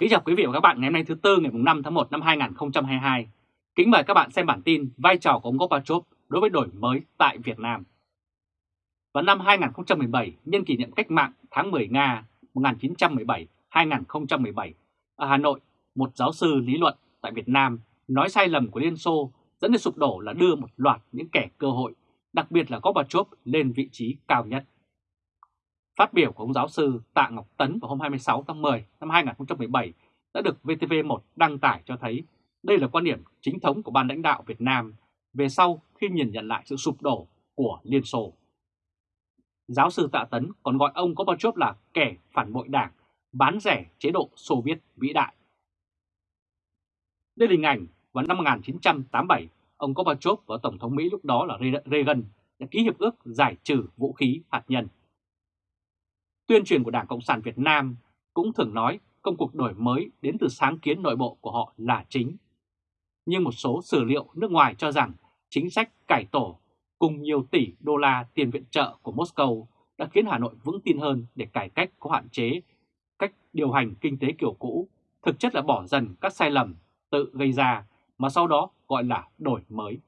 Kính chào quý vị và các bạn ngày hôm nay thứ Tư ngày 5 tháng 1 năm 2022. Kính mời các bạn xem bản tin vai trò của ông Gorbachev đối với đổi mới tại Việt Nam. Vào năm 2017, nhân kỷ niệm cách mạng tháng 10 Nga 1917-2017, ở Hà Nội, một giáo sư lý luận tại Việt Nam nói sai lầm của Liên Xô dẫn đến sụp đổ là đưa một loạt những kẻ cơ hội, đặc biệt là Gorbachev lên vị trí cao nhất. Phát biểu của ông giáo sư Tạ Ngọc Tấn vào hôm 26 tháng 10 năm 2017 đã được VTV1 đăng tải cho thấy đây là quan điểm chính thống của ban lãnh đạo Việt Nam về sau khi nhìn nhận lại sự sụp đổ của Liên Xô. Giáo sư Tạ Tấn còn gọi ông Gorbachev là kẻ phản bội đảng, bán rẻ chế độ Xô Viết vĩ đại. Đây là hình ảnh vào năm 1987, ông Gorbachev và Tổng thống Mỹ lúc đó là Reagan đã ký hiệp ước giải trừ vũ khí hạt nhân. Tuyên truyền của Đảng Cộng sản Việt Nam cũng thường nói công cuộc đổi mới đến từ sáng kiến nội bộ của họ là chính. Nhưng một số sử liệu nước ngoài cho rằng chính sách cải tổ cùng nhiều tỷ đô la tiền viện trợ của Moscow đã khiến Hà Nội vững tin hơn để cải cách có hạn chế cách điều hành kinh tế kiểu cũ, thực chất là bỏ dần các sai lầm tự gây ra mà sau đó gọi là đổi mới.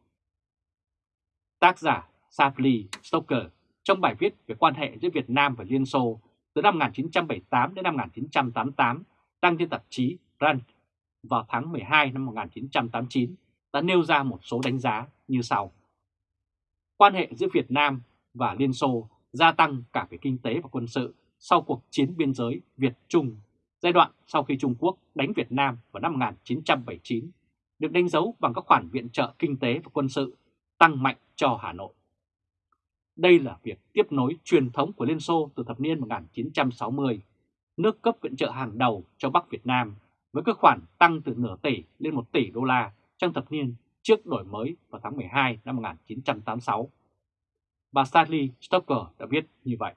Tác giả Sapli Stoker trong bài viết về quan hệ giữa Việt Nam và Liên Xô từ năm 1978 đến năm 1988 đăng trên tạp chí Rand vào tháng 12 năm 1989 đã nêu ra một số đánh giá như sau. Quan hệ giữa Việt Nam và Liên Xô gia tăng cả về kinh tế và quân sự sau cuộc chiến biên giới Việt-Trung, giai đoạn sau khi Trung Quốc đánh Việt Nam vào năm 1979, được đánh dấu bằng các khoản viện trợ kinh tế và quân sự tăng mạnh cho Hà Nội. Đây là việc tiếp nối truyền thống của Liên Xô từ thập niên 1960, nước cấp viện trợ hàng đầu cho Bắc Việt Nam với các khoản tăng từ nửa tỷ lên 1 tỷ đô la trong thập niên trước đổi mới vào tháng 12 năm 1986. Bà Stanley Stoker đã viết như vậy.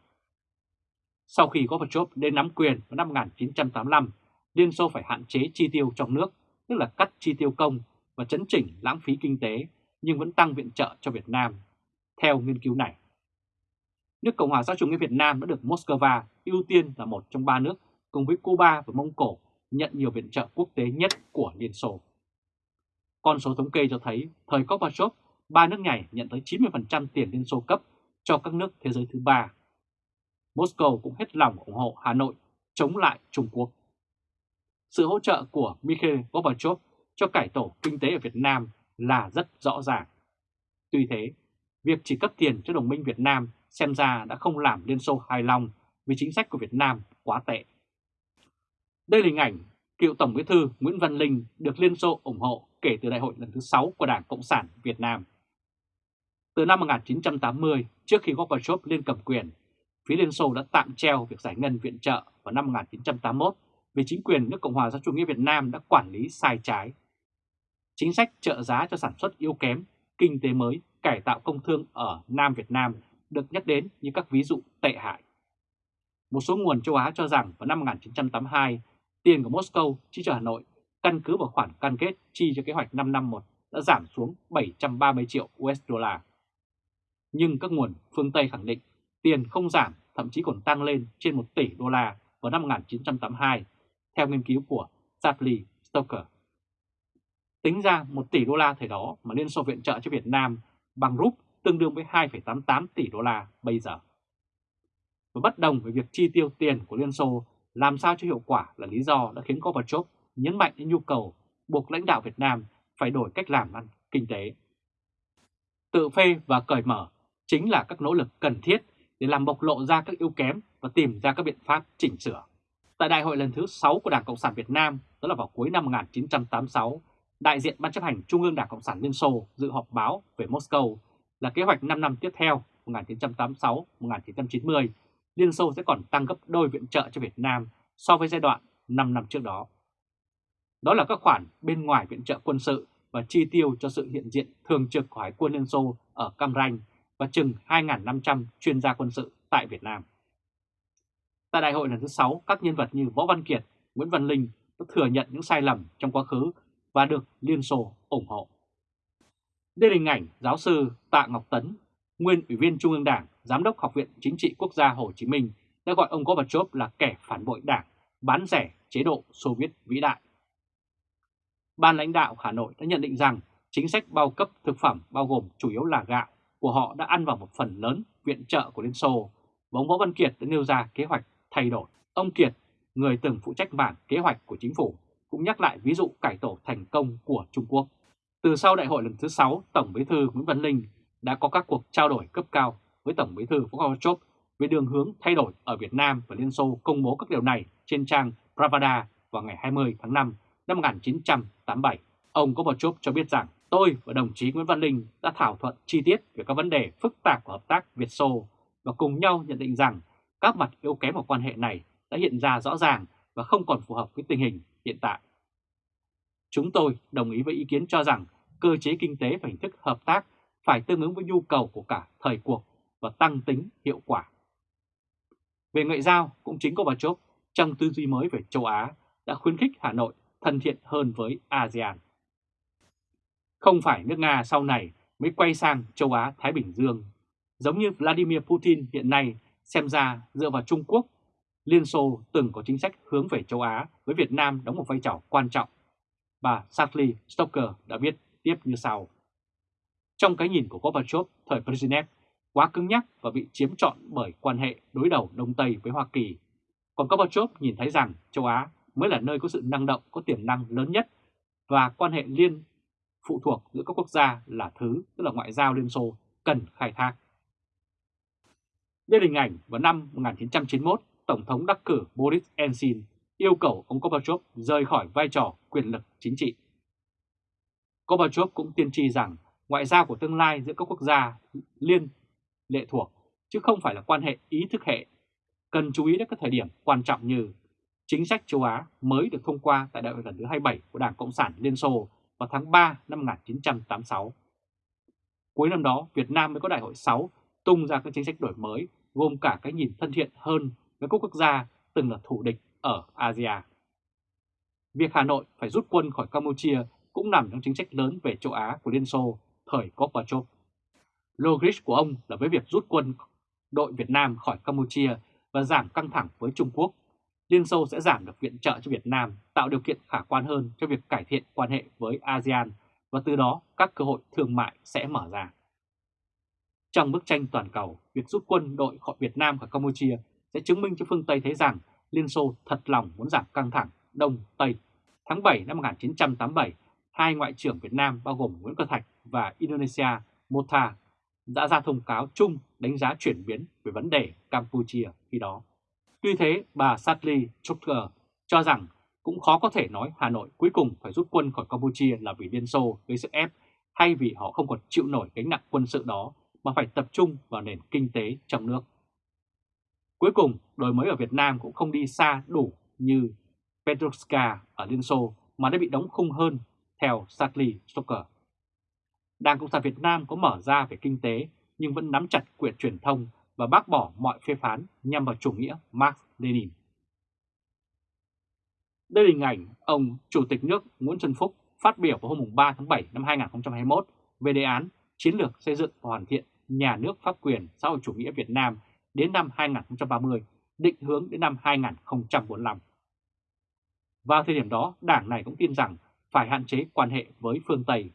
Sau khi Gorbachev lên nắm quyền vào năm 1985, Liên Xô phải hạn chế chi tiêu trong nước, tức là cắt chi tiêu công và chấn chỉnh lãng phí kinh tế, nhưng vẫn tăng viện trợ cho Việt Nam. Theo nghiên cứu này, nước Cộng hòa xã chủ nghĩa Việt Nam đã được Moscow ưu tiên là một trong ba nước cùng với Cuba và Mông Cổ nhận nhiều viện trợ quốc tế nhất của Liên Xô. Con số thống kê cho thấy thời Gorbachev, ba nước này nhận tới 90% tiền Liên Xô cấp cho các nước thế giới thứ ba. Moscow cũng hết lòng ủng hộ Hà Nội chống lại Trung Quốc. Sự hỗ trợ của Mikhail Gorbachev cho cải tổ kinh tế ở Việt Nam là rất rõ ràng. Tuy thế, việc chỉ cấp tiền cho đồng minh Việt Nam xem ra đã không làm Liên Xô hài lòng vì chính sách của Việt Nam quá tệ. Đây là hình ảnh cựu Tổng bí thư Nguyễn Văn Linh được Liên Xô ủng hộ kể từ đại hội lần thứ 6 của Đảng Cộng sản Việt Nam. Từ năm 1980, trước khi Gorbachev lên cầm quyền, phía Liên Xô đã tạm treo việc giải ngân viện trợ vào năm 1981 vì chính quyền nước Cộng hòa xã chủ nghĩa Việt Nam đã quản lý sai trái. Chính sách trợ giá cho sản xuất yếu kém, kinh tế mới, cải tạo công thương ở Nam Việt Nam được nhắc đến như các ví dụ tệ hại. Một số nguồn châu Á cho rằng vào năm 1982, tiền của Moscow chi cho Hà Nội căn cứ vào khoản cam kết chi cho kế hoạch 5 năm một đã giảm xuống 730 triệu USD. Nhưng các nguồn phương Tây khẳng định tiền không giảm, thậm chí còn tăng lên trên 1 tỷ đô la vào năm 1982, theo nghiên cứu của Shapley Stoker. Tính ra 1 tỷ đô la thời đó mà Liên Xô viện trợ cho Việt Nam bằng rúp tương đương với 2,88 tỷ đô la bây giờ. Và bất đồng về việc chi tiêu tiền của Liên Xô làm sao cho hiệu quả là lý do đã khiến Gorbachev nhấn mạnh đến nhu cầu buộc lãnh đạo Việt Nam phải đổi cách làm ăn kinh tế. Tự phê và cởi mở chính là các nỗ lực cần thiết để làm bộc lộ ra các yếu kém và tìm ra các biện pháp chỉnh sửa. Tại đại hội lần thứ 6 của Đảng Cộng sản Việt Nam, đó là vào cuối năm 1986, đại diện Ban chấp hành Trung ương Đảng Cộng sản Liên Xô dự họp báo về Moscow là kế hoạch 5 năm tiếp theo 1986-1990, Liên Xô sẽ còn tăng gấp đôi viện trợ cho Việt Nam so với giai đoạn 5 năm trước đó. Đó là các khoản bên ngoài viện trợ quân sự và chi tiêu cho sự hiện diện thường trực của Hải quân Liên Xô ở Cam Ranh và chừng 2.500 chuyên gia quân sự tại Việt Nam. Tại đại hội lần thứ 6, các nhân vật như Võ Văn Kiệt, Nguyễn Văn Linh đã thừa nhận những sai lầm trong quá khứ và được Liên Xô ủng hộ. Đây là hình ảnh giáo sư Tạ Ngọc Tấn, nguyên Ủy viên Trung ương Đảng, Giám đốc Học viện Chính trị Quốc gia Hồ Chí Minh đã gọi ông Gorbachev là kẻ phản bội đảng, bán rẻ chế độ Xô Viết vĩ đại. Ban lãnh đạo Hà Nội đã nhận định rằng chính sách bao cấp thực phẩm bao gồm chủ yếu là gạo của họ đã ăn vào một phần lớn viện trợ của Liên Xô và ông Võ Văn Kiệt đã nêu ra kế hoạch thay đổi. Ông Kiệt, người từng phụ trách mảng kế hoạch của chính phủ, cũng nhắc lại ví dụ cải tổ thành công của Trung Quốc. Từ sau đại hội lần thứ 6, Tổng bí thư Nguyễn Văn Linh đã có các cuộc trao đổi cấp cao với Tổng bí thư Vũ Gorbachev về đường hướng thay đổi ở Việt Nam và Liên Xô công bố các điều này trên trang Pravda vào ngày 20 tháng 5 năm 1987. Ông Gorbachev cho biết rằng tôi và đồng chí Nguyễn Văn Linh đã thảo thuận chi tiết về các vấn đề phức tạp của hợp tác Việt-Xô và cùng nhau nhận định rằng các mặt yếu kém của quan hệ này đã hiện ra rõ ràng và không còn phù hợp với tình hình hiện tại. Chúng tôi đồng ý với ý kiến cho rằng cơ chế kinh tế và hình thức hợp tác phải tương ứng với nhu cầu của cả thời cuộc và tăng tính hiệu quả. Về ngoại giao, cũng chính Gorbachev trong tư duy mới về châu Á đã khuyến khích Hà Nội thân thiện hơn với ASEAN. Không phải nước Nga sau này mới quay sang châu Á-Thái Bình Dương. Giống như Vladimir Putin hiện nay xem ra dựa vào Trung Quốc, Liên Xô từng có chính sách hướng về châu Á với Việt Nam đóng một vai trò quan trọng. Bà Sally Stoker đã viết tiếp như sau. Trong cái nhìn của Gorbachev thời Brezhnev quá cứng nhắc và bị chiếm trọn bởi quan hệ đối đầu Đông Tây với Hoa Kỳ. Còn Gorbachev nhìn thấy rằng châu Á mới là nơi có sự năng động, có tiềm năng lớn nhất và quan hệ liên phụ thuộc giữa các quốc gia là thứ, tức là ngoại giao Liên Xô, cần khai thác. Đây là hình ảnh vào năm 1991, Tổng thống đắc cử Boris Yeltsin yêu cầu ông Gorbachev rời khỏi vai trò quyền lực chính trị. Gorbachev cũng tiên tri rằng ngoại giao của tương lai giữa các quốc gia liên lệ thuộc, chứ không phải là quan hệ ý thức hệ. Cần chú ý đến các thời điểm quan trọng như chính sách châu Á mới được thông qua tại đại hội lần thứ 27 của Đảng Cộng sản Liên Xô vào tháng 3 năm 1986. Cuối năm đó, Việt Nam mới có đại hội 6 tung ra các chính sách đổi mới gồm cả cái nhìn thân thiện hơn với các quốc gia từng là thủ địch ở Asia. Việc Hà Nội phải rút quân khỏi Campuchia cũng nằm trong chính sách lớn về châu Á của Liên Xô thời Gorbachev. Logic của ông là với việc rút quân đội Việt Nam khỏi Campuchia và giảm căng thẳng với Trung Quốc, Liên Xô sẽ giảm được viện trợ cho Việt Nam, tạo điều kiện khả quan hơn cho việc cải thiện quan hệ với ASEAN và từ đó các cơ hội thương mại sẽ mở ra. Trong bức tranh toàn cầu, việc rút quân đội khỏi Việt Nam khỏi Campuchia sẽ chứng minh cho phương Tây thấy rằng Liên Xô thật lòng muốn giảm căng thẳng Đông Tây. Tháng 7 năm 1987, hai ngoại trưởng Việt Nam bao gồm Nguyễn Cơ Thạch và Indonesia Mota đã ra thông cáo chung đánh giá chuyển biến về vấn đề Campuchia khi đó. Tuy thế, bà Satli Chokter cho rằng cũng khó có thể nói Hà Nội cuối cùng phải rút quân khỏi Campuchia là vì Liên Xô gây sức ép hay vì họ không còn chịu nổi gánh nặng quân sự đó mà phải tập trung vào nền kinh tế trong nước. Cuối cùng, đổi mới ở Việt Nam cũng không đi xa đủ như Petrovska ở Liên Xô mà đã bị đóng khung hơn, theo Sadly Stoker. Đảng Cộng sản Việt Nam có mở ra về kinh tế nhưng vẫn nắm chặt quyền truyền thông và bác bỏ mọi phê phán nhằm vào chủ nghĩa Marx Lenin. Đây là hình ảnh ông Chủ tịch nước Nguyễn Xuân Phúc phát biểu vào hôm 3 tháng 7 năm 2021 về đề án chiến lược xây dựng và hoàn thiện nhà nước pháp quyền xã hội chủ nghĩa Việt Nam đến năm 2030, định hướng đến năm 2045. Vào thời điểm đó, đảng này cũng tin rằng phải hạn chế quan hệ với phương Tây.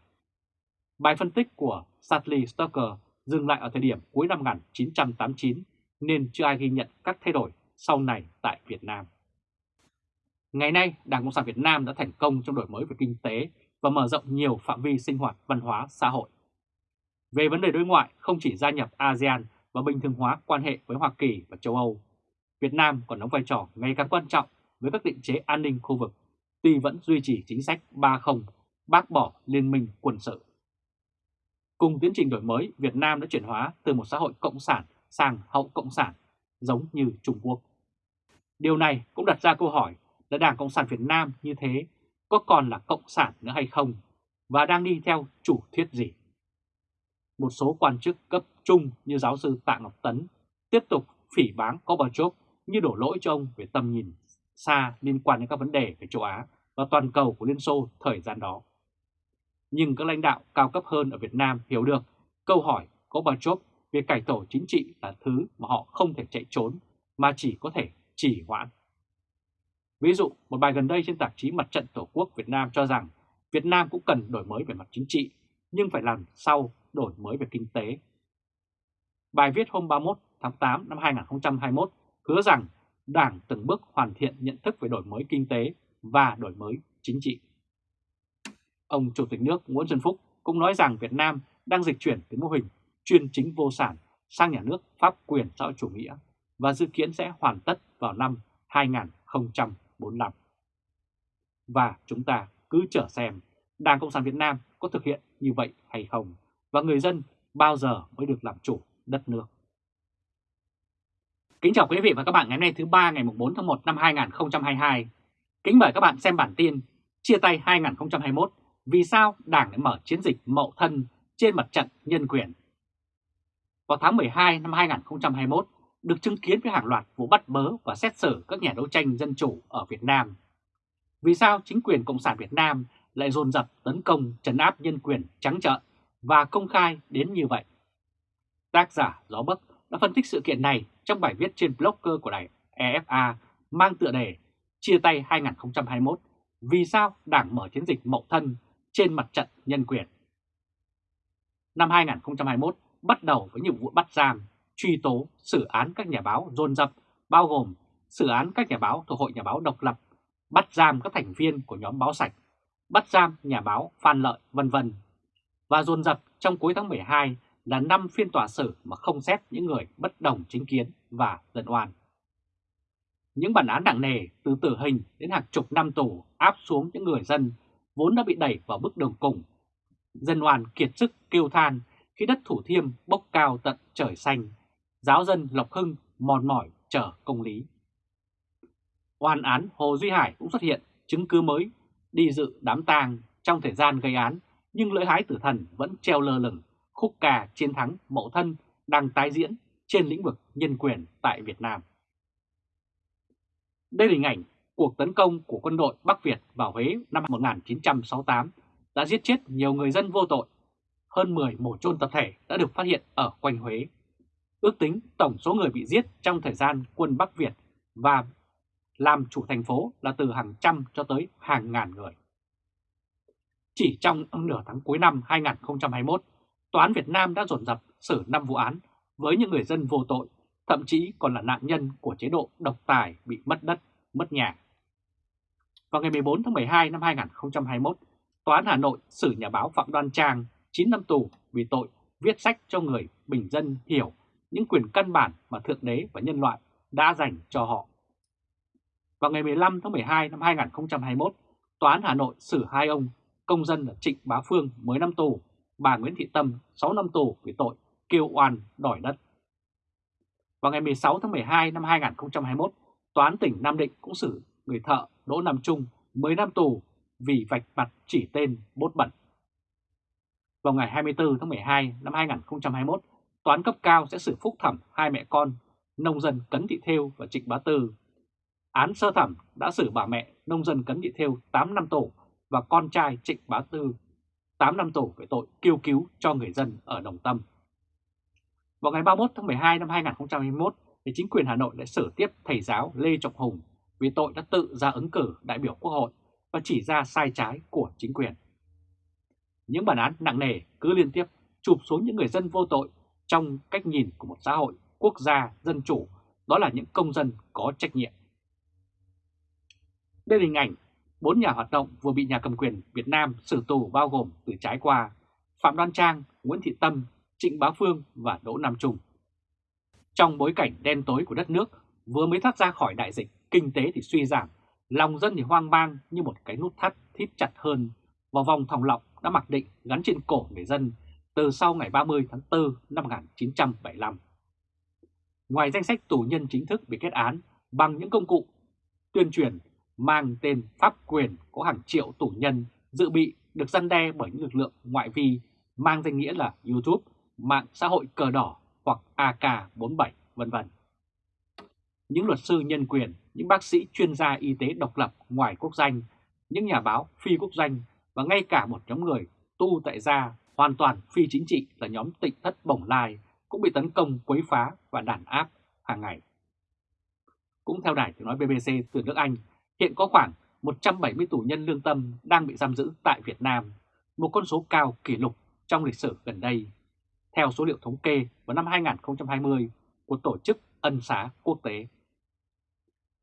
Bài phân tích của Sadly Stoker dừng lại ở thời điểm cuối năm 1989 nên chưa ai ghi nhận các thay đổi sau này tại Việt Nam. Ngày nay, Đảng Cộng sản Việt Nam đã thành công trong đổi mới về kinh tế và mở rộng nhiều phạm vi sinh hoạt văn hóa xã hội. Về vấn đề đối ngoại, không chỉ gia nhập ASEAN và bình thường hóa quan hệ với Hoa Kỳ và châu Âu, Việt Nam còn đóng vai trò ngày càng quan trọng với các định chế an ninh khu vực, tuy vẫn duy trì chính sách 3-0, bác bỏ liên minh quân sự. Cùng tiến trình đổi mới, Việt Nam đã chuyển hóa từ một xã hội cộng sản sang hậu cộng sản, giống như Trung Quốc. Điều này cũng đặt ra câu hỏi là Đảng Cộng sản Việt Nam như thế có còn là cộng sản nữa hay không và đang đi theo chủ thuyết gì? Một số quan chức cấp trung như giáo sư Tạ Ngọc Tấn tiếp tục phỉ báng Gorbachev như đổ lỗi cho ông về tầm nhìn xa liên quan đến các vấn đề về châu Á và toàn cầu của Liên Xô thời gian đó. Nhưng các lãnh đạo cao cấp hơn ở Việt Nam hiểu được câu hỏi Gorbachev về cải tổ chính trị là thứ mà họ không thể chạy trốn mà chỉ có thể chỉ hoãn. Ví dụ, một bài gần đây trên tạp chí Mặt trận Tổ quốc Việt Nam cho rằng Việt Nam cũng cần đổi mới về mặt chính trị, nhưng phải làm sau đổi mới về kinh tế. Bài viết hôm 31 tháng 8 năm 2021 hứa rằng Đảng từng bước hoàn thiện nhận thức về đổi mới kinh tế và đổi mới chính trị. Ông Chủ tịch nước Nguyễn Xuân Phúc cũng nói rằng Việt Nam đang dịch chuyển từ mô hình chuyên chính vô sản sang nhà nước pháp quyền xã hội chủ nghĩa và dự kiến sẽ hoàn tất vào năm 2045. Và chúng ta cứ chờ xem Đảng Cộng sản Việt Nam có thực hiện như vậy hay không và người dân bao giờ mới được làm chủ đất nước. Kính chào quý vị và các bạn ngày hôm nay thứ ba ngày 4 tháng 1 năm 2022. Kính mời các bạn xem bản tin Chia tay 2021 Vì sao Đảng đã mở chiến dịch mậu thân trên mặt trận nhân quyền Vào tháng 12 năm 2021 được chứng kiến với hàng loạt vụ bắt bớ và xét xử các nhà đấu tranh dân chủ ở Việt Nam. Vì sao chính quyền Cộng sản Việt Nam lại dồn dập tấn công trấn áp nhân quyền trắng trợn và công khai đến như vậy? Tác giả Gió Bấc đã phân tích sự kiện này trong bài viết trên blogger của đài EFA mang tựa đề Chia tay 2021 Vì sao Đảng mở chiến dịch mậu thân trên mặt trận nhân quyền? Năm 2021 bắt đầu với nhiệm vụ bắt giam, truy tố, xử án các nhà báo dồn dập, bao gồm xử án các nhà báo thuộc Hội Nhà báo độc lập, bắt giam các thành viên của nhóm báo sạch, bắt giam nhà báo Phan Lợi, vân vân. Và dồn dập trong cuối tháng 12 là 5 phiên tòa xử mà không xét những người bất đồng chính kiến và dân oan. Những bản án nặng nề từ tử hình đến hàng chục năm tù áp xuống những người dân vốn đã bị đẩy vào bước đường cùng. Dân oan kiệt sức kêu than khi đất Thủ Thiêm bốc cao tận trời xanh, giáo dân Lộc Hưng mòn mỏi chờ công lý. Oan án Hồ Duy Hải cũng xuất hiện chứng cứ mới đi dự đám tang trong thời gian gây án nhưng lưỡi hái tử thần vẫn treo lơ lửng khúc ca chiến thắng mậu thân đang tái diễn trên lĩnh vực nhân quyền tại Việt Nam. Đây là hình ảnh cuộc tấn công của quân đội Bắc Việt vào Huế năm 1968 đã giết chết nhiều người dân vô tội. Hơn 10 mổ chôn tập thể đã được phát hiện ở quanh Huế. Ước tính tổng số người bị giết trong thời gian quân Bắc Việt và làm chủ thành phố là từ hàng trăm cho tới hàng ngàn người. Chỉ trong nửa tháng cuối năm 2021, Tòa án Việt Nam đã dồn dập xử 5 vụ án với những người dân vô tội, thậm chí còn là nạn nhân của chế độ độc tài bị mất đất, mất nhà. Vào ngày 14 tháng 12 năm 2021, Tòa án Hà Nội xử nhà báo Phạm Đoan Trang 9 năm tù vì tội viết sách cho người bình dân hiểu những quyền căn bản mà Thượng Đế và nhân loại đã dành cho họ. Vào ngày 15 tháng 12 năm 2021, Tòa án Hà Nội xử hai ông công dân là Trịnh Bá Phương 10 năm tù bà Nguyễn Thị Tâm 6 năm tù vì tội kêu oan đòi đất. Vào ngày 16 tháng 12 năm 2021, Tòa án tỉnh Nam Định cũng xử người thợ Đỗ Nam Trung 10 năm tù vì vạch mặt chỉ tên bốt bẩn. Vào ngày 24 tháng 12 năm 2021, Tòa án cấp cao sẽ xử phúc thẩm hai mẹ con nông dân Cấn Thị Thêu và Trịnh Bá Tư. Án sơ thẩm đã xử bà mẹ nông dân Cấn Thị Thêu 8 năm tù và con trai Trịnh Bá Tư 8 năm tù về tội kêu cứu cho người dân ở Đồng Tâm. Vào ngày 31 tháng 12 năm 2021, thì chính quyền Hà Nội đã xử tiếp thầy giáo Lê Trọng Hùng vì tội đã tự ra ứng cử đại biểu Quốc hội và chỉ ra sai trái của chính quyền. Những bản án nặng nề cứ liên tiếp chụp xuống những người dân vô tội trong cách nhìn của một xã hội quốc gia dân chủ, đó là những công dân có trách nhiệm. Đây là hình ảnh Bốn nhà hoạt động vừa bị nhà cầm quyền Việt Nam xử tù bao gồm từ trái qua Phạm Đoan Trang, Nguyễn Thị Tâm, Trịnh Bá Phương và Đỗ Nam Trung. Trong bối cảnh đen tối của đất nước vừa mới thoát ra khỏi đại dịch, kinh tế thì suy giảm, lòng dân thì hoang mang như một cái nút thắt thít chặt hơn vào vòng thòng lọng đã mặc định gắn trên cổ người dân từ sau ngày 30 tháng 4 năm 1975. Ngoài danh sách tù nhân chính thức bị kết án bằng những công cụ tuyên truyền mang tên pháp quyền có hàng triệu tù nhân dự bị được răn đe bởi những lực lượng ngoại vi mang danh nghĩa là YouTube, mạng xã hội cờ đỏ hoặc AK47 vân vân. Những luật sư nhân quyền, những bác sĩ chuyên gia y tế độc lập ngoài quốc danh, những nhà báo phi quốc danh và ngay cả một nhóm người tu tại gia hoàn toàn phi chính trị là nhóm tịnh thất bổng lai cũng bị tấn công quấy phá và đàn áp hàng ngày. Cũng theo đài tiếng nói BBC từ nước Anh, Hiện có khoảng 170 tù nhân lương tâm đang bị giam giữ tại Việt Nam, một con số cao kỷ lục trong lịch sử gần đây, theo số liệu thống kê vào năm 2020 của Tổ chức Ân xá Quốc tế.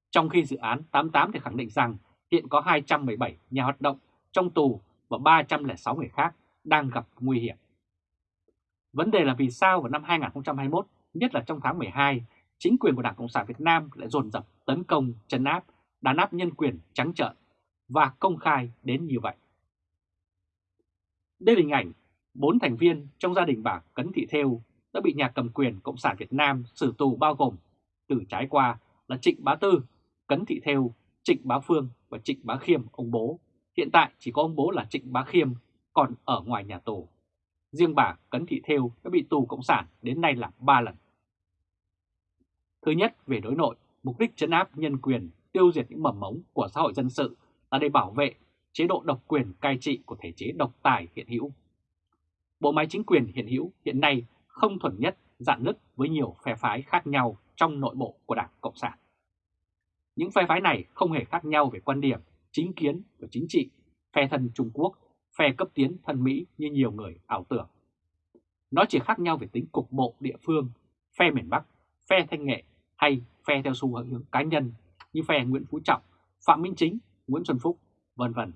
Trong khi dự án 88 thì khẳng định rằng hiện có 217 nhà hoạt động trong tù và 306 người khác đang gặp nguy hiểm. Vấn đề là vì sao vào năm 2021, nhất là trong tháng 12, chính quyền của Đảng Cộng sản Việt Nam lại dồn dập tấn công, chấn áp, đàn áp nhân quyền trắng trợn và công khai đến như vậy. Đây là hình ảnh bốn thành viên trong gia đình bà Cấn Thị Thêu đã bị nhà cầm quyền Cộng sản Việt Nam xử tù bao gồm từ trái qua là Trịnh Bá Tư, Cấn Thị Thêu, Trịnh Bá Phương và Trịnh Bá Khiêm, ông bố. Hiện tại chỉ có ông bố là Trịnh Bá Khiêm còn ở ngoài nhà tù. Riêng bà Cấn Thị Thêu đã bị tù Cộng sản đến nay là 3 lần. Thứ nhất, về đối nội, mục đích chấn áp nhân quyền, tiêu diệt những mầm mống của xã hội dân sự là để bảo vệ chế độ độc quyền cai trị của thể chế độc tài hiện hữu. Bộ máy chính quyền hiện hữu hiện nay không thuần nhất, dạn nứt với nhiều phe phái khác nhau trong nội bộ của Đảng Cộng sản. Những phe phái này không hề khác nhau về quan điểm, chính kiến và chính trị, phe thân Trung Quốc, phe cấp tiến thân Mỹ như nhiều người ảo tưởng. Nó chỉ khác nhau về tính cục bộ địa phương, phe miền Bắc, phe thanh nghệ hay phe theo xu hướng cá nhân như phe Nguyễn Phú Trọng, Phạm Minh Chính, Nguyễn Xuân Phúc, vân vân.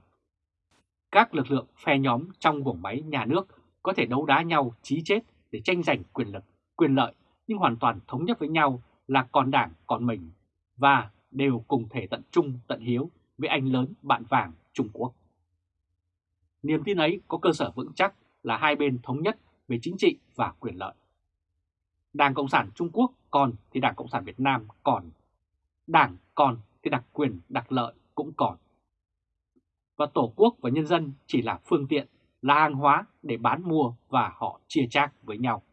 Các lực lượng phe nhóm trong vùng máy nhà nước có thể đấu đá nhau chí chết để tranh giành quyền lực, quyền lợi nhưng hoàn toàn thống nhất với nhau là còn đảng còn mình và đều cùng thể tận trung tận hiếu với anh lớn bạn vàng Trung Quốc. Niềm tin ấy có cơ sở vững chắc là hai bên thống nhất về chính trị và quyền lợi. Đảng Cộng sản Trung Quốc còn thì Đảng Cộng sản Việt Nam còn. Đảng còn thì đặc quyền đặc lợi cũng còn. Và Tổ quốc và nhân dân chỉ là phương tiện, là hàng hóa để bán mua và họ chia chác với nhau.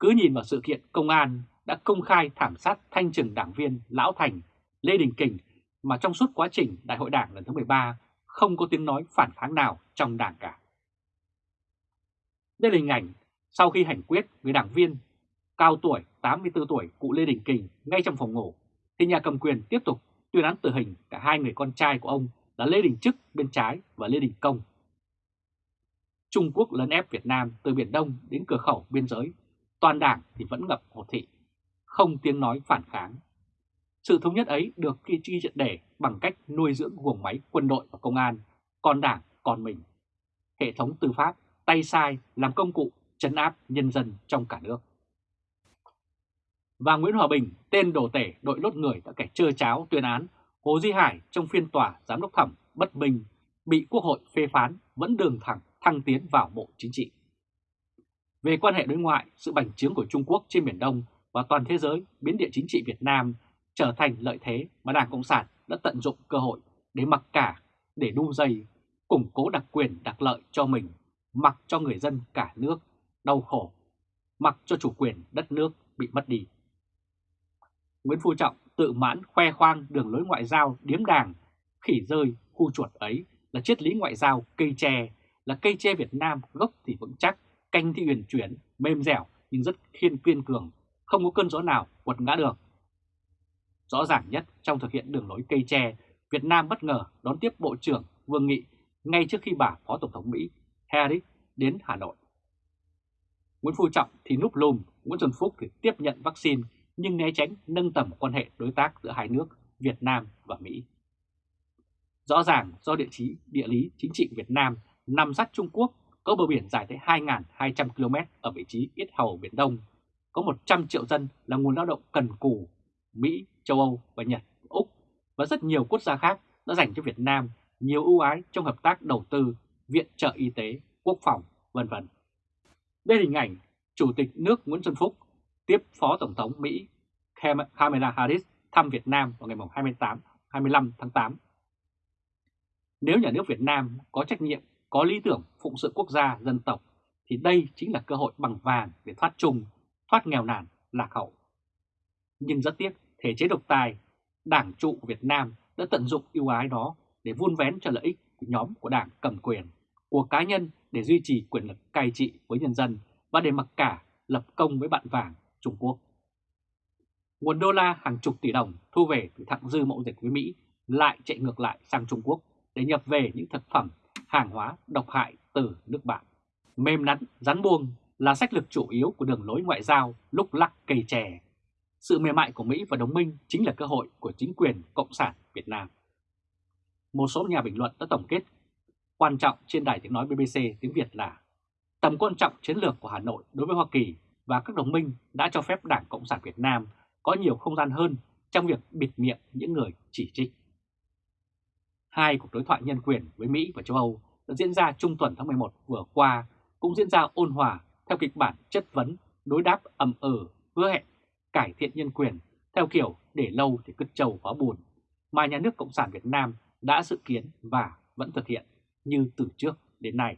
Cứ nhìn vào sự kiện công an đã công khai thảm sát thanh trừng đảng viên Lão Thành, Lê Đình Kình mà trong suốt quá trình Đại hội Đảng lần thứ 13 không có tiếng nói phản kháng nào trong đảng cả. Đây là hình ảnh sau khi hành quyết người đảng viên cao tuổi 84 tuổi cụ Lê Đình Kình ngay trong phòng ngủ, thì nhà cầm quyền tiếp tục tuyên án tử hình cả hai người con trai của ông là Lê Đình Trức bên trái và Lê Đình Công. Trung Quốc lấn ép Việt Nam từ Biển Đông đến cửa khẩu biên giới, toàn đảng thì vẫn ngập hồ thị, không tiếng nói phản kháng. Sự thống nhất ấy được ghi chi triệt để bằng cách nuôi dưỡng guồng máy quân đội và công an, còn đảng còn mình. Hệ thống tư pháp tay sai làm công cụ chấn áp nhân dân trong cả nước. Và Nguyễn Hòa Bình, tên đồ tể đội lốt người đã kẻ trơ cháo tuyên án Hồ Duy Hải trong phiên tòa giám đốc thẩm bất minh bị Quốc hội phê phán vẫn đường thẳng thăng tiến vào Bộ Chính trị. Về quan hệ đối ngoại, sự bành trướng của Trung Quốc trên Biển Đông và toàn thế giới biến địa chính trị Việt Nam trở thành lợi thế mà Đảng Cộng sản đã tận dụng cơ hội để mặc cả, để đu dây, củng cố đặc quyền đặc lợi cho mình, mặc cho người dân cả nước đau khổ, mặc cho chủ quyền đất nước bị mất đi. Nguyễn Phú Trọng tự mãn khoe khoang đường lối ngoại giao điếm đàng, khỉ rơi, khu chuột ấy là triết lý ngoại giao cây tre, là cây tre Việt Nam gốc thì vững chắc, canh thì huyền chuyển, mềm dẻo nhưng rất khiên kiên cường, không có cơn gió nào quật ngã được. Rõ ràng nhất trong thực hiện đường lối cây tre, Việt Nam bất ngờ đón tiếp Bộ trưởng Vương Nghị ngay trước khi bà Phó Tổng thống Mỹ Harris đến Hà Nội. Nguyễn Phú Trọng thì núp lùm, Nguyễn Xuân Phúc thì tiếp nhận vaccine nhưng né tránh nâng tầm quan hệ đối tác giữa hai nước Việt Nam và Mỹ. Rõ ràng do địa trí địa lý chính trị Việt Nam nằm sát Trung Quốc có bờ biển dài tới 2.200 km ở vị trí ít hầu Biển Đông, có 100 triệu dân là nguồn lao động cần cù, Mỹ, châu Âu và Nhật, Úc và rất nhiều quốc gia khác đã dành cho Việt Nam nhiều ưu ái trong hợp tác đầu tư, viện trợ y tế, quốc phòng, vân vân. Đây là hình ảnh Chủ tịch nước Nguyễn Xuân Phúc tiếp Phó Tổng thống Mỹ Kamala Harris thăm Việt Nam vào ngày 28, 25 tháng 8. Nếu nhà nước Việt Nam có trách nhiệm, có lý tưởng phụng sự quốc gia, dân tộc, thì đây chính là cơ hội bằng vàng để thoát chung, thoát nghèo nàn, lạc hậu. Nhưng rất tiếc, thể chế độc tài, đảng trụ Việt Nam đã tận dụng ưu ái đó để vun vén cho lợi ích của nhóm của đảng cầm quyền, của cá nhân để duy trì quyền lực cai trị với nhân dân và để mặc cả lập công với bạn vàng Trung Quốc. Nguồn đô la hàng chục tỷ đồng thu về từ thặng dư mậu dịch với Mỹ lại chạy ngược lại sang Trung Quốc để nhập về những thực phẩm, hàng hóa độc hại từ nước bạn. Mềm nắn, rắn buông là sách lược chủ yếu của đường lối ngoại giao lúc lắc cây chè. Sự mềm mại của Mỹ và đồng minh chính là cơ hội của chính quyền Cộng sản Việt Nam. Một số nhà bình luận đã tổng kết quan trọng trên đài tiếng nói BBC tiếng Việt là tầm quan trọng chiến lược của Hà Nội đối với Hoa Kỳ và các đồng minh đã cho phép Đảng Cộng sản Việt Nam có nhiều không gian hơn trong việc bịt miệng những người chỉ trích. Hai cuộc đối thoại nhân quyền với Mỹ và châu Âu đã diễn ra trung tuần tháng 11 vừa qua cũng diễn ra ôn hòa theo kịch bản chất vấn, đối đáp ầm ừ, hứa hẹn cải thiện nhân quyền theo kiểu để lâu thì cứt trầu hóa buồn mà nhà nước Cộng sản Việt Nam đã dự kiến và vẫn thực hiện như từ trước đến nay.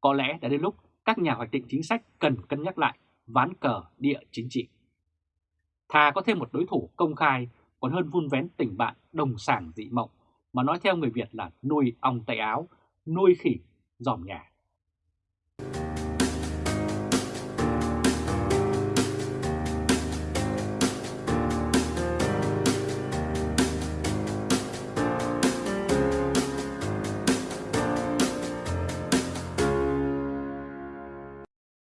Có lẽ đã đến lúc các nhà hoạch định chính sách cần cân nhắc lại ván cờ địa chính trị. Thà có thêm một đối thủ công khai còn hơn vun vén tình bạn đồng sàng dị mộng mà nói theo người Việt là nuôi ong tay áo, nuôi khỉ dòm nhà.